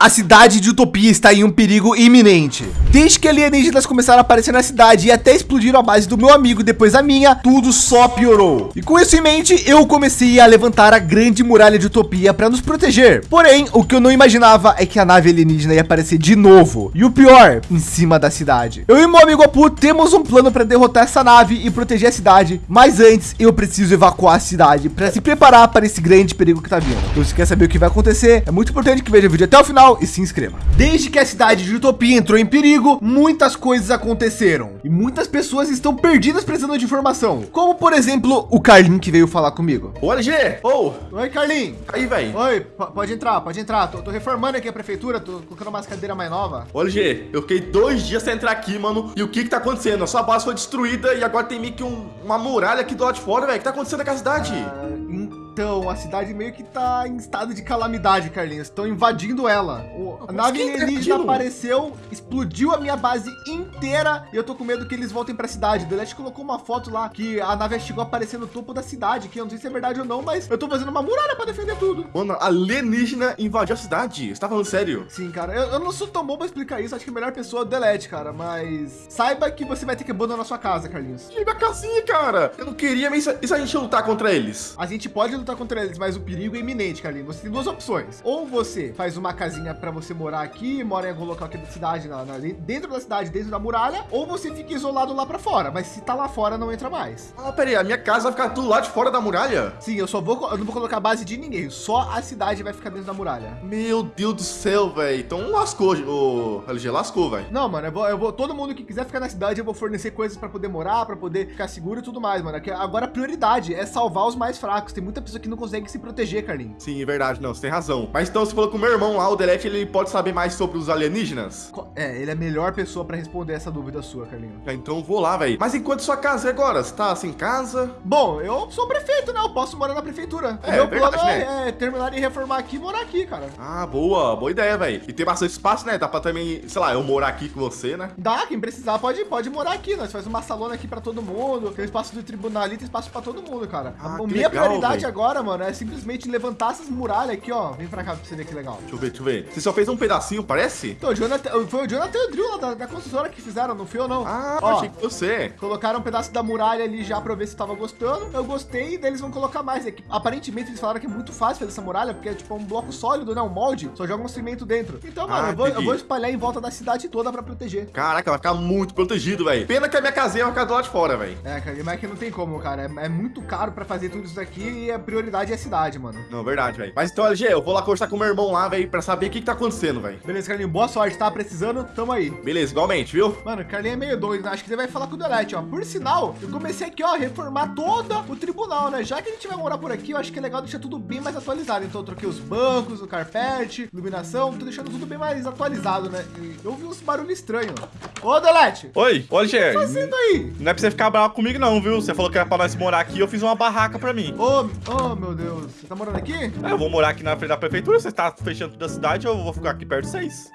A cidade de Utopia está em um perigo iminente. Desde que alienígenas começaram a aparecer na cidade e até explodiram a base do meu amigo depois a minha, tudo só piorou. E com isso em mente, eu comecei a levantar a grande muralha de Utopia para nos proteger. Porém, o que eu não imaginava é que a nave alienígena ia aparecer de novo. E o pior, em cima da cidade. Eu e meu amigo Apu temos um plano para derrotar essa nave e proteger a cidade. Mas antes, eu preciso evacuar a cidade para se preparar para esse grande perigo que está vindo. Então, se quer saber o que vai acontecer, é muito importante que veja o vídeo até o final e se inscreva. Desde que a cidade de Utopia entrou em perigo, muitas coisas aconteceram e muitas pessoas estão perdidas precisando de informação. Como por exemplo, o Carlin que veio falar comigo. Ô LG, ô. Oh. Oi, Carlin. Aí, velho. Oi, pode entrar, pode entrar. Tô, tô, reformando aqui a prefeitura, tô colocando umas cadeiras mais nova. Ô LG, eu fiquei dois dias sem entrar aqui, mano. E o que que tá acontecendo? A sua base foi destruída e agora tem meio que um, uma muralha aqui do lado de fora, velho. O que tá acontecendo com a cidade? Ah, então, a cidade meio que tá em estado de calamidade, Carlinhos. Estão invadindo ela. O, a nave alienígena apareceu, explodiu a minha base inteira e eu tô com medo que eles voltem para a cidade. O Delete colocou uma foto lá que a nave chegou a aparecer no topo da cidade, que eu não sei se é verdade ou não, mas eu tô fazendo uma muralha para defender tudo. Mano, alienígena invadiu a cidade. Você tá falando sério? Sim, cara. Eu, eu não sou tão bom para explicar isso. Acho que a melhor pessoa é o Delete, cara. Mas saiba que você vai ter que abandonar sua casa, Carlinhos. E minha casinha, cara. Eu não queria, mas e se a gente lutar contra eles? A gente pode lutar contra eles, mas o perigo é iminente, Carlinhos. Você tem duas opções. Ou você faz uma casinha para você morar aqui, mora em algum local aqui da cidade, na, na, dentro da cidade, dentro da muralha, ou você fica isolado lá para fora. Mas se tá lá fora, não entra mais. Ah, peraí, a minha casa vai ficar tudo lá de fora da muralha? Sim, eu só vou, eu não vou colocar base de ninguém. Só a cidade vai ficar dentro da muralha. Meu Deus do céu, velho. Então lascou, o LG lascou, velho. Não, mano, eu vou, eu vou, todo mundo que quiser ficar na cidade, eu vou fornecer coisas para poder morar, para poder ficar seguro e tudo mais, mano. Agora a prioridade é salvar os mais fracos. Tem muita pessoa que não consegue se proteger, Carlinhos. Sim, é verdade. Não, você tem razão. Mas então você falou que o meu irmão lá, o Delete, ele pode saber mais sobre os alienígenas? É, ele é a melhor pessoa para responder essa dúvida sua, Carlinhos. É, então vou lá, velho. Mas enquanto sua casa é agora? Você tá sem casa? Bom, eu sou prefeito, né? Eu posso morar na prefeitura. É, o meu verdade, plano é, né? é, terminar de reformar aqui e morar aqui, cara. Ah, boa. Boa ideia, velho. E tem bastante espaço, né? Dá pra também, sei lá, eu morar aqui com você, né? Dá, quem precisar pode, pode morar aqui. Nós faz uma salona aqui pra todo mundo. Tem espaço do tribunal ali, tem espaço pra todo mundo, cara. Ah, a minha legal, prioridade véio. agora, mano, é simplesmente levantar essas muralhas aqui, ó. Vem pra cá pra você ver que legal. Deixa eu ver, deixa eu ver. Você só fez um pedacinho, parece? Então, o Jonathan, foi o Jonathan e o Drill lá da, da construtora que fizeram, não foi ou não? Ah, ó, achei que você. Colocaram um pedaço da muralha ali já pra ver se tava gostando. Eu gostei e eles vão colocar mais. É que, aparentemente eles falaram que é muito fácil fazer essa muralha, porque é tipo um bloco sólido, né? Um molde, só joga um cimento dentro. Então, mano, ah, eu, vou, eu, vou, espalhar em volta da cidade toda pra proteger. Caraca, vai ficar muito protegido, velho. Pena que a minha casinha vai ficar do lado de fora, velho. É, cara, mas é que não tem como, cara. É, é, muito caro pra fazer tudo isso aqui e a prioridade é a cidade, mano. Não, verdade, velho. Mas então, LG, eu vou lá conversar com meu irmão lá, velho, pra saber o que, que tá acontecendo, velho. Beleza, Carlinho. Boa sorte, tá precisando? Tamo aí. Beleza, igualmente, viu? Mano, o Carlinho é meio doido, né? Acho que ele vai falar com o Delete, ó. Por sinal, eu comecei aqui, ó, a reformar todo o tribunal, né? Já que a gente vai morar por aqui, eu acho que é legal deixar tudo bem mais atualizado. Então eu troquei os bancos, o carpete, iluminação, tô deixando tudo bem mais atualizado, né? E eu vi uns barulhos estranhos. Ô, Delete! Oi, olha, Ger. O que tá fazendo aí? Não é pra você ficar bravo comigo, não, viu? Você falou que era pra nós morar aqui, eu fiz uma barraca pra mim. Ô, oh, oh, meu Deus. Você tá morando aqui? É, eu vou morar aqui na frente da prefeitura. Você tá fechando toda a cidade, eu vou ficar aqui perto de vocês.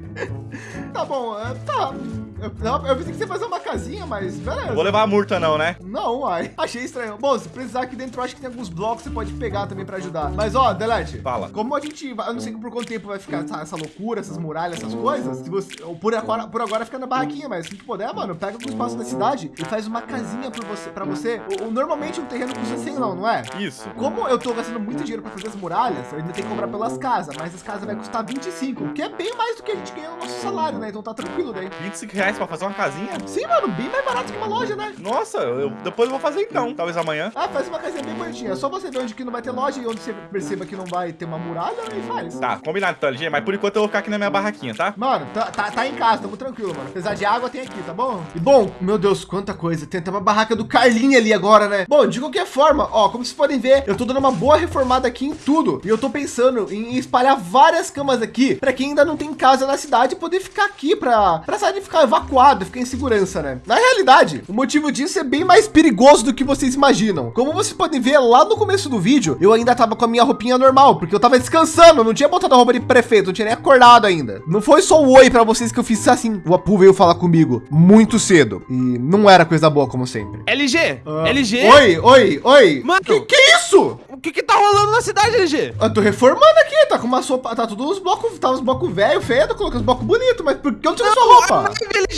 tá bom, é, tá. Eu, não, eu pensei que você fazer uma casinha, mas beleza. Vou levar a multa não, né? Não, ai. Achei estranho. Bom, se precisar aqui dentro, acho que tem alguns blocos que você pode pegar também para ajudar. Mas, ó, Delete. Fala. Como a gente, eu não sei por quanto tempo vai ficar essa, essa loucura, essas muralhas, essas coisas. Se você, por agora, por agora fica na barraquinha, mas se tu puder, mano, pega o espaço da cidade e faz uma casinha para você. Pra você. O, normalmente um terreno custa 100 não, não é? Isso. Como eu tô gastando muito dinheiro para fazer as muralhas, eu ainda tenho que comprar pelas casas, mas as casas vai custar 25, que é bem mais do que a gente ganha no nosso salário, né? Então tá tranquilo daí. 25 reais para fazer uma casinha? Sim, mano, bem mais barato que uma loja, né? Nossa, eu, depois eu vou fazer então, talvez amanhã. Ah, faz uma casinha bem bonitinha. É só você ver onde que não vai ter loja e onde você perceba que não vai ter uma muralha, e faz. Tá, combinado então, LG, mas por enquanto eu vou ficar aqui na minha barraquinha, tá? Mano, tá, tá, tá em casa, tamo tranquilo, mano. Apesar de água, tem aqui, tá bom? E bom, meu Deus, quanta coisa. Tem até uma barraca do Carlinho ali agora, né? Bom, de qualquer forma, ó, como vocês podem ver, eu tô dando uma boa reformada aqui em tudo. E eu tô pensando em espalhar várias camas aqui para quem ainda não tem casa na cidade poder ficar aqui para para sair de ficar evacuado, fiquei em segurança, né? Na realidade, o motivo disso é bem mais perigoso do que vocês imaginam. Como vocês podem ver lá no começo do vídeo, eu ainda tava com a minha roupinha normal, porque eu tava descansando, não tinha botado a roupa de prefeito, não tinha nem acordado ainda. Não foi só o oi para vocês que eu fiz assim. O Apu veio falar comigo muito cedo e não era coisa boa como sempre. LG, Ah, LG. Oi, oi, oi. Mano. que, que isso? O que que tá rolando na cidade, LG? Eu tô reformando aqui, tá com uma sopa, tá tudo os blocos, tá os blocos velho, feio, colocando os blocos bonitos, mas por que eu tirei sua roupa?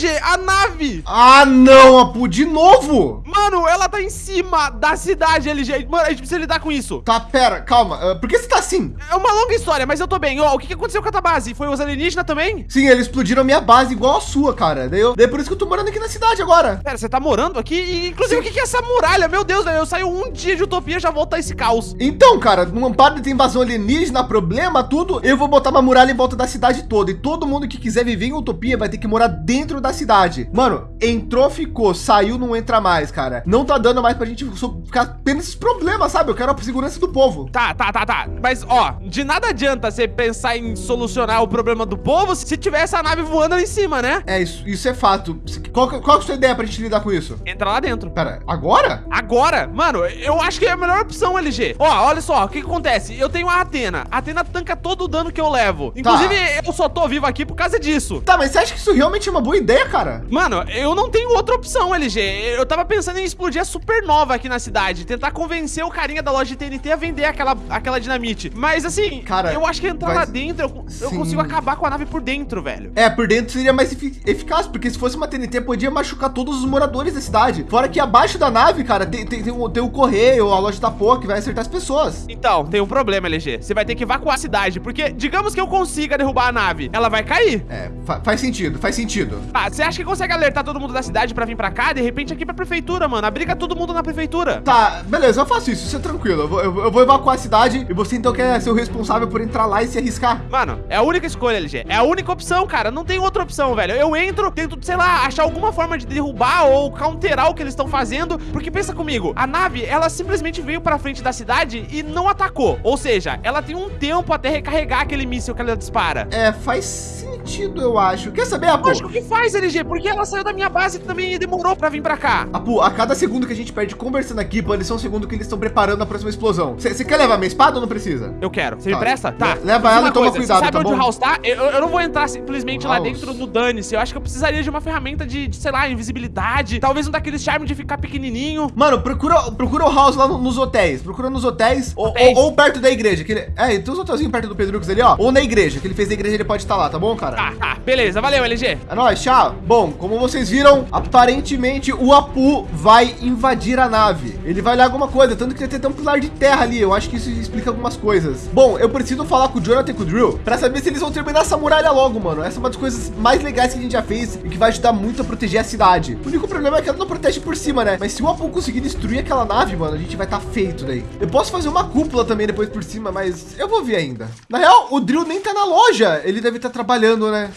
A nave. Ah, não, Apu, de novo. Mano, ela tá em cima da cidade, LG. Mano, a gente precisa lidar com isso. Tá, pera, calma. ah, por que você tá assim? É uma longa história, mas eu tô bem. Ó, o que que aconteceu com a tua base? Foi os alienígenas também? Sim, eles explodiram a minha base igual a sua, cara. Daí, eu, daí por isso que eu tô morando aqui na cidade agora. Pera, você tá morando aqui? E, inclusive, o que que é essa muralha? Meu Deus, velho, eu saio um dia de utopia já volta esse caos. Então, cara, numa parte de invasão alienígena, problema, tudo, eu vou botar uma muralha em volta da cidade toda. E todo mundo que quiser viver em utopia vai ter que morar dentro da cidade. Mano, entrou, ficou, saiu, não entra mais, cara. Não tá dando mais pra gente ficar tendo esses problemas, sabe? Eu quero a segurança do povo. Tá, tá, tá, tá. Mas, ó, de nada adianta você pensar em solucionar o problema do povo se tiver essa nave voando ali em cima, né? É, isso, isso é fato. Qual, qual é a sua ideia pra gente lidar com isso? Entra lá dentro. Pera, agora? Agora, mano, eu acho que é a melhor opção, LG. Ó, olha só, o que, que acontece? Eu tenho a Atena. A Atena tanca todo o dano que eu levo. Inclusive, eu só tô vivo aqui por causa disso. Tá, mas você acha que isso realmente é uma boa ideia, cara? Mano, eu não tenho outra opção, LG. Eu tava pensando em explodir a supernova aqui na cidade. Tentar convencer o carinha da loja de TNT a vender aquela, aquela dinamite. Mas assim, Cara, eu acho que entrar lá dentro, eu, eu consigo acabar com a nave por dentro, velho. É, por dentro seria mais efi- eficaz, porque se fosse uma TNT, podia machucar todos os moradores da cidade. Fora que abaixo da nave, cara, tem, tem, tem, o, tem correio, a loja da porra que vai acertar as pessoas. Então, tem um problema, LG. Você vai ter que evacuar a cidade, porque digamos que eu consiga derrubar a nave, ela vai cair. É, fa- faz sentido, faz sentido. Ah, você acha que consegue alertar todo mundo da cidade pra vir pra cá? De repente aqui pra prefeitura, mano. Abriga todo mundo na prefeitura. Tá, beleza, eu faço isso, isso é tranquilo. Eu vou, eu eu vou evacuar a cidade e você então quer ser o responsável por entrar lá e se arriscar. Mano, é a única escolha, LG. É a única opção, cara. Não tem outra opção, velho. Eu entro, tento, sei lá, achar alguma forma de derrubar ou counterar o que eles estão fazendo. Porque pensa comigo, a nave, ela simplesmente veio pra frente da cidade e não atacou. Ou seja, ela tem um tempo até recarregar aquele míssil que ela dispara. É, faz sentido, eu acho. Quer saber, Apu? Lógico que faz, LG, porque ela saiu da minha base e também demorou pra vir pra cá. Apu, a cada segundo que a gente perde conversando aqui, pode ser um segundo que eles estão preparando a próxima explosão. Você quer levar minha espada ou não precisa? Eu quero. Você Tá, me presta? Tá. le- leva ela e toma coisa, cuidado, sabe tá onde bom? o House tá? Eu, eu não vou entrar simplesmente lá House. dentro no dane-se. Eu acho que eu precisaria de uma ferramenta de, de, sei lá, invisibilidade. Talvez um daqueles charmes de ficar pequenininho. Mano, procura, procura o House lá no- nos hotéis. Procura nos hotéis, ou- Hotéis. Ou, ou perto da igreja. Que ele, é, tem uns hotelzinhos perto do Pedrux ali, ó. Ou na igreja, que ele fez na igreja, ele pode estar lá, tá bom, cara? Tá, tá. Beleza, valeu, LG. É nóis, tchau. Bom, como vocês viram, aparentemente o Apu vai invadir a nave. Ele vai olhar alguma coisa, tanto que tem até um pilar de terra ali. Eu acho que isso explica algumas coisas. Bom, eu preciso falar com o Jonathan e com o Drill pra saber se eles vão terminar essa muralha logo, mano. Essa é uma das coisas mais legais que a gente já fez e que vai ajudar muito a proteger a cidade. O único problema é que ela não protege por cima, né? Mas se o Apu conseguir destruir aquela nave, mano, a gente vai estar feito daí. Eu posso fazer uma cúpula também depois por cima, mas eu vou ver ainda. Na real, o Drill nem tá na loja. Ele deve estar trabalhando, né?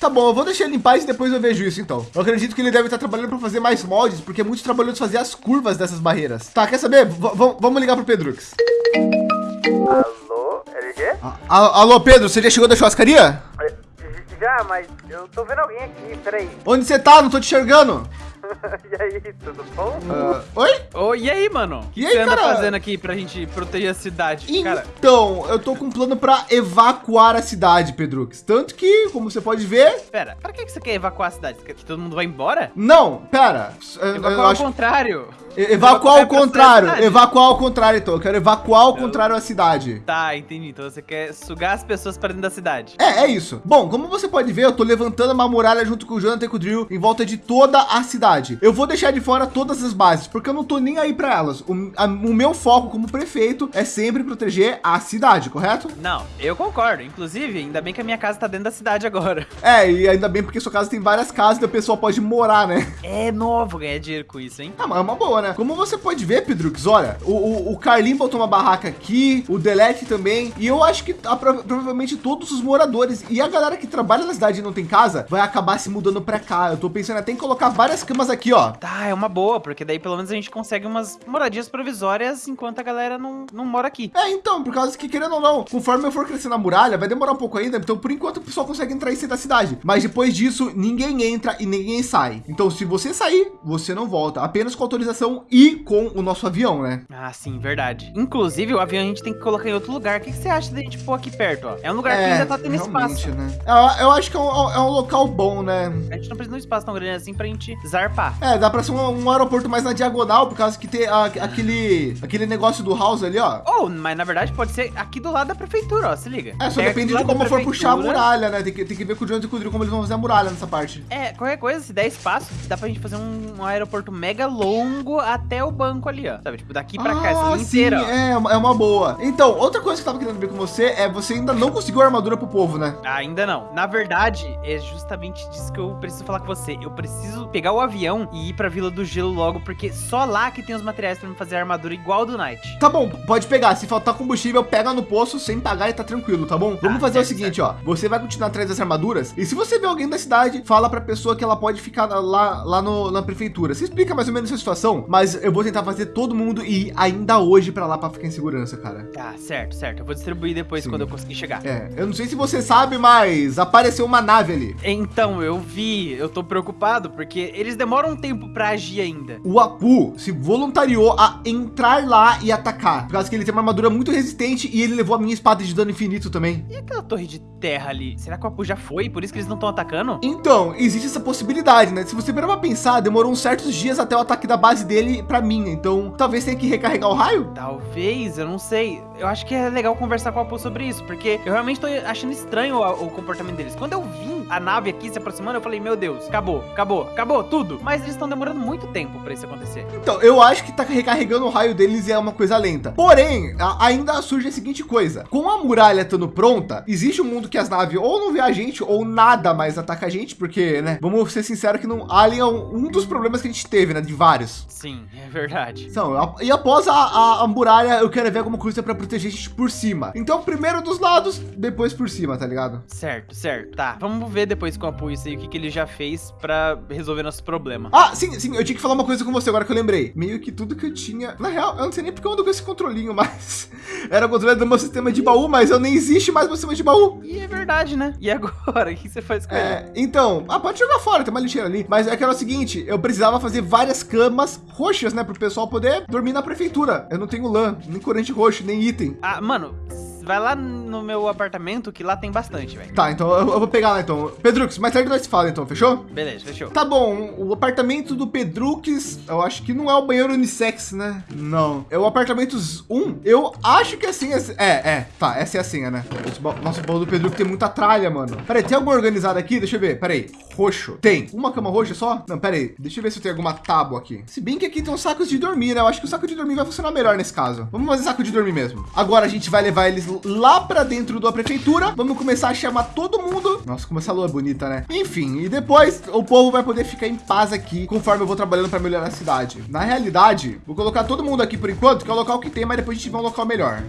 Tá bom, eu vou deixar ele em paz e depois eu vejo isso então. Eu acredito que ele deve estar trabalhando para fazer mais moldes, porque é muito trabalhoso fazer as curvas dessas barreiras. Tá, quer saber? V- vamos ligar pro Pedrux. Alô, LG? A- alô, Pedro, você já chegou da churrascaria? Já, mas eu tô vendo alguém aqui, peraí. Onde você tá? Não tô te enxergando. e aí, tudo bom? Ah, oi? Ô, e aí, mano? O que E você aí, anda cara? fazendo aqui pra gente proteger a cidade? Cara, Então, eu tô com um plano para evacuar a cidade, Pedrux. Tanto que, como você pode ver... pera, pra que que você quer evacuar a cidade? Você quer que todo mundo vá embora? Não, pera. Eu- eu Evacuar ao acho- contrário. Evacuar ao É pra contrário. Evacuar ao contrário, então. Eu quero evacuar ao contrário a cidade. Tá, entendi. Então você quer sugar as pessoas pra dentro da cidade. É, é isso. Bom, como você pode ver, eu tô levantando uma muralha junto com o Jonathan e com o Drill em volta de toda a cidade. Eu vou deixar de fora todas as bases, porque eu não tô nem aí pra elas. O, a- o meu foco como prefeito é sempre proteger a cidade, correto? Não, eu concordo. Inclusive, ainda bem que a minha casa tá dentro da cidade agora. É, e ainda bem porque sua casa tem várias casas e o pessoal pode morar, né? É novo ganhar dinheiro com isso, hein? Ah, mas é uma boa, né? Como você pode ver, Pedrux, olha, o, o, o Carlinho botou uma barraca aqui, o Delete também, e eu acho que prova- provavelmente todos os moradores e a galera que trabalha na cidade e não tem casa vai acabar se mudando pra cá. Eu tô pensando até em colocar várias camas aqui, ó. Tá, é uma boa, porque daí pelo menos a gente consegue umas moradias provisórias enquanto a galera não, não mora aqui. É, então, por causa que, querendo ou não, conforme eu for crescendo a muralha, vai demorar um pouco ainda. Então, por enquanto, o pessoal consegue entrar e sair da cidade. Mas depois disso, ninguém entra e ninguém sai. Então, se você sair, você não volta. Apenas com autorização e com o nosso avião, né? Ah, sim, verdade. Inclusive, o avião a gente tem que colocar em outro lugar. O que, que você acha da gente pôr aqui perto, ó? É um lugar que ainda tá tendo espaço. né? Eu, eu acho que é um, é um local bom, né? A gente não precisa de um espaço tão grande assim pra gente zarpar. É, dá pra ser um, um aeroporto mais na diagonal, por causa que tem a- aquele, aquele negócio do house ali, ó. Ou, mas na verdade pode ser aqui do lado da prefeitura, ó, se liga. É, só Pega depende de como for puxar a muralha, né? Tem que, tem que ver com o Jones e com o Drill como eles vão fazer a muralha nessa parte. É, qualquer coisa, se der espaço, dá pra gente fazer um, um aeroporto mega longo até o banco ali, ó. Sabe, tipo, daqui pra cá, essa linha sim, inteira, ó. é, é uma boa. Então, outra coisa que eu tava querendo ver com você é você ainda não conseguiu a armadura pro povo, né? Ainda não. Na verdade, é justamente disso que eu preciso falar com você. Eu preciso pegar o avião e ir pra Vila do Gelo logo, porque só lá que tem os materiais pra me fazer a armadura igual do Knight. Tá bom, pode pegar. Se faltar combustível, pega no poço sem pagar e tá tranquilo, tá bom? Vamos Ah, fazer o certo, seguinte, ó. Você vai continuar atrás das armaduras e se você vê alguém da cidade, fala pra pessoa que ela pode ficar lá, lá no, na prefeitura. Você explica mais ou menos a situação, mas eu vou tentar fazer todo mundo ir ainda hoje pra lá pra ficar em segurança, cara. Tá, certo, certo. Eu vou distribuir depois Sim. quando eu conseguir chegar. É, eu não sei se você sabe, mas apareceu uma nave ali. Então, eu vi, eu tô preocupado, porque eles demoram um tempo pra agir ainda. O Apu se voluntariou a entrar lá e atacar, por causa que ele tem uma armadura muito resistente e ele levou a minha espada de dano infinito também. E aquela torre de terra ali? Será que o Apu já foi? Por isso que eles não estão atacando? Então, existe essa possibilidade, né? Se você parar pra pensar, demorou uns certos dias até o ataque da base dele pra mim. Então, talvez tenha que recarregar o raio? Talvez, eu não sei. Eu acho que é legal conversar com o Apu sobre isso, porque eu realmente tô achando estranho o, o comportamento deles. Quando eu vi a nave aqui se aproximando, eu falei, meu Deus, acabou, acabou, acabou, tudo. Mas eles estão demorando muito tempo pra isso acontecer. Então, eu acho que tá recarregando o raio deles e é uma coisa lenta. Porém, a- ainda surge a seguinte coisa. Com a muralha estando pronta, existe um mundo que as naves ou não vê a gente ou nada mais ataca a gente, porque, né? Vamos ser sinceros que não Alien é um, dos problemas que a gente teve, né? De vários. Sim, é verdade. Então, e após a, a, a muralha, eu quero ver alguma coisa para proteger a gente por cima. Então, primeiro dos lados, depois por cima, tá ligado? Certo, certo. Tá, vamos ver depois com Apu isso aí, o que, que ele já fez pra resolver nosso problema. Ah, sim, sim, eu tinha que falar uma coisa com você agora que eu lembrei. Meio que tudo que eu tinha. Na real, eu não sei nem porque eu ando com esse controlinho, mas. Era o controle do meu sistema de baú, mas eu nem existe mais meu sistema de baú. E é verdade, né? E agora? O que você faz com ele? É, então, ah, pode jogar fora, tem uma lixeira ali. Mas é que era o seguinte: eu precisava fazer várias camas roxas, né? Pro pessoal poder dormir na prefeitura. Eu não tenho lã, nem corante roxo, nem item. Ah, mano, vai lá no meu apartamento que lá tem bastante, velho. Tá, então eu, eu vou pegar lá então. Pedrux, mais tarde nós se fala então, fechou? Beleza, fechou. Tá bom, o apartamento do Pedrux, eu acho que não é o banheiro unissex, né? Não. É o apartamento 1. Eu acho que assim é. É, é. Tá, essa é a senha, né? Nossa, o baú do Pedrux tem muita tralha, mano. Peraí, tem alguma organizada aqui? Deixa eu ver. Peraí. Roxo. Tem. Uma cama roxa só? Não, peraí. Deixa eu ver se tem alguma tábua aqui. Se bem que aqui tem uns sacos de dormir, né? Eu acho que o saco de dormir vai funcionar melhor nesse caso. Vamos fazer saco de dormir mesmo. Agora a gente vai levar eles lá pra dentro da prefeitura. Vamos começar a chamar todo mundo. Nossa, como essa lua é bonita, né? Enfim, e depois o povo vai poder ficar em paz aqui conforme eu vou trabalhando para melhorar a cidade. Na realidade, vou colocar todo mundo aqui por enquanto, que é o local que tem, mas depois a gente vai um local melhor.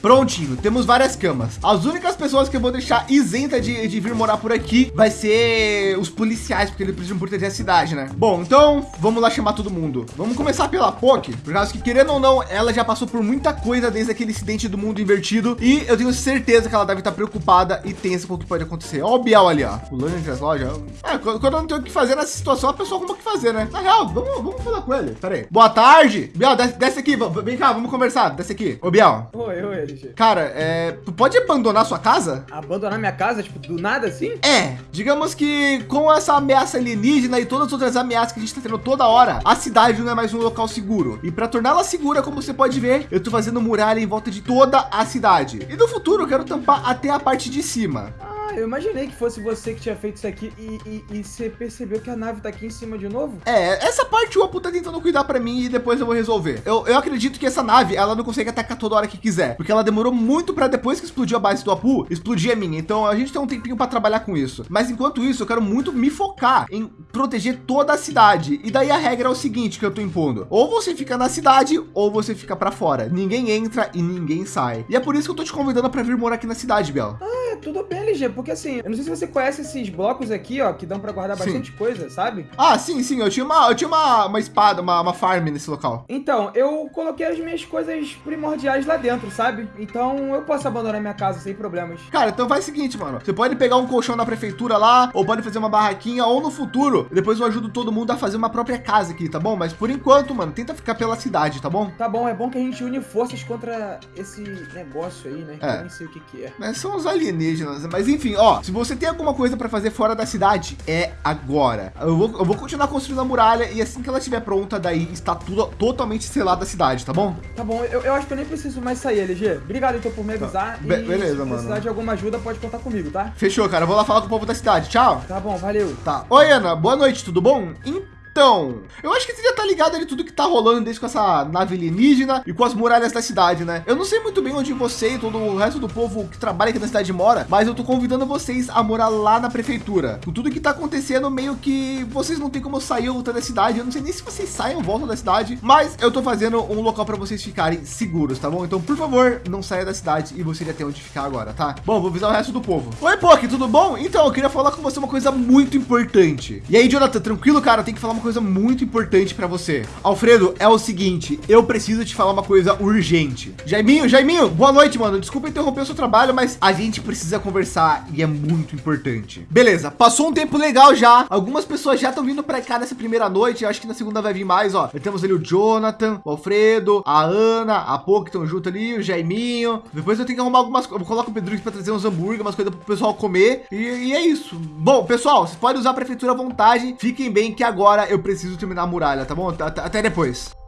Prontinho, temos várias camas. As únicas pessoas que eu vou deixar isenta de, de vir morar por aqui vai ser os policiais, porque eles precisam proteger a cidade, né? Bom, então vamos lá chamar todo mundo. Vamos começar pela POC, por causa que, querendo ou não, ela já passou por muita coisa desde aquele incidente do mundo invertido. E eu tenho certeza que ela deve estar preocupada e tensa com o que pode acontecer. Ó, o Biel ali, ó, pulando entre as lojas. É, quando eu não tenho o que fazer nessa situação, a pessoa arruma o que fazer, né? Na real, vamos, vamos falar com ele. Pera aí. Boa tarde. Biel, desce, desce aqui. Vem cá, vamos conversar. Desce aqui. Ô, Biel. Oi, oi, Cara, é, tu pode abandonar sua casa? Abandonar minha casa, tipo, do nada assim? É, digamos que com essa ameaça alienígena e todas as outras ameaças que a gente tá tendo toda hora, a cidade não é mais um local seguro. E para torná-la segura, como você pode ver, eu tô fazendo muralha em volta de toda a cidade. E no futuro eu quero tampar até a parte de cima. Ah, eu imaginei que fosse você que tinha feito isso aqui e, e, e você percebeu que a nave tá aqui em cima de novo? É, essa parte o Apu tá tentando cuidar pra mim e depois eu vou resolver. Eu, eu acredito que essa nave, ela não consegue atacar toda hora que quiser, porque ela demorou muito pra depois que explodiu a base do Apu, explodir a minha. Então a gente tem um tempinho pra trabalhar com isso. Mas enquanto isso, eu quero muito me focar em proteger toda a cidade. E daí a regra é o seguinte que eu tô impondo: ou você fica na cidade ou você fica pra fora. Ninguém entra e ninguém sai. E é por isso que eu tô te convidando pra vir morar aqui na cidade, Bel. É, tudo bem, LG, porque assim, eu não sei se você conhece esses blocos aqui, ó, que dão pra guardar Sim. bastante coisa, sabe? Ah, sim, sim. Eu tinha uma, eu tinha uma, uma espada, uma, uma farm nesse local. Então, eu coloquei as minhas coisas primordiais lá dentro, sabe? Então eu posso abandonar minha casa sem problemas. Cara, então faz o seguinte, mano. Você pode pegar um colchão na prefeitura lá, ou pode fazer uma barraquinha, ou no futuro, depois eu ajudo todo mundo a fazer uma própria casa aqui, tá bom? Mas por enquanto, mano, tenta ficar pela cidade, tá bom? Tá bom, é bom que a gente une forças contra esse negócio aí, né? Que É. Eu nem sei o que que é. Né, São os alienígenas, mas enfim, ó, se você tem alguma coisa pra fazer fora da cidade, é agora. Eu vou, eu vou continuar construindo a muralha e assim que ela estiver pronta, daí está tudo totalmente selada a cidade, tá bom? Tá bom, eu, eu acho que eu nem preciso mais sair, LG. Obrigado então por me avisar. Be- e beleza, se mano. precisar de alguma ajuda, pode contar comigo, tá? Fechou, cara. Eu vou lá falar com o povo da cidade. Tchau. Tá bom, valeu. Tá. Oi, Ana. Boa noite, tudo bom? Então, eu acho que você já tá ligado ali tudo que tá rolando desde com essa nave alienígena e com as muralhas da cidade, né? Eu não sei muito bem onde você e todo o resto do povo que trabalha aqui na cidade mora, mas eu tô convidando vocês a morar lá na prefeitura. Com tudo que tá acontecendo, meio que vocês não tem como sair ou voltar da cidade. Eu não sei nem se vocês saem ou voltam da cidade, mas eu tô fazendo um local para vocês ficarem seguros, tá bom? Então, por favor, não saia da cidade e você já tem onde ficar agora, tá? Bom, vou avisar o resto do povo. Oi, Poki, tudo bom? Então, eu queria falar com você uma coisa muito importante. E aí, Jonathan, tranquilo, cara? Tem que falar uma coisa muito importante para você. Alfredo, é o seguinte, eu preciso te falar uma coisa urgente. Jaiminho, Jaiminho, boa noite, mano. Desculpa interromper o seu trabalho, mas a gente precisa conversar e é muito importante. Beleza, passou um tempo legal já. Algumas pessoas já estão vindo para cá nessa primeira noite. Acho que na segunda vai vir mais, ó. Temos ali o Jonathan, o Alfredo, a Ana, a Pô, estão junto ali, o Jaiminho. Depois eu tenho que arrumar algumas coisas. Coloco o Pedro para trazer uns hambúrguer, umas coisas pro pessoal comer. E, e é isso. Bom, pessoal, vocês podem usar a prefeitura à vontade. Fiquem bem que agora eu preciso terminar a muralha, tá bom? Até- depois.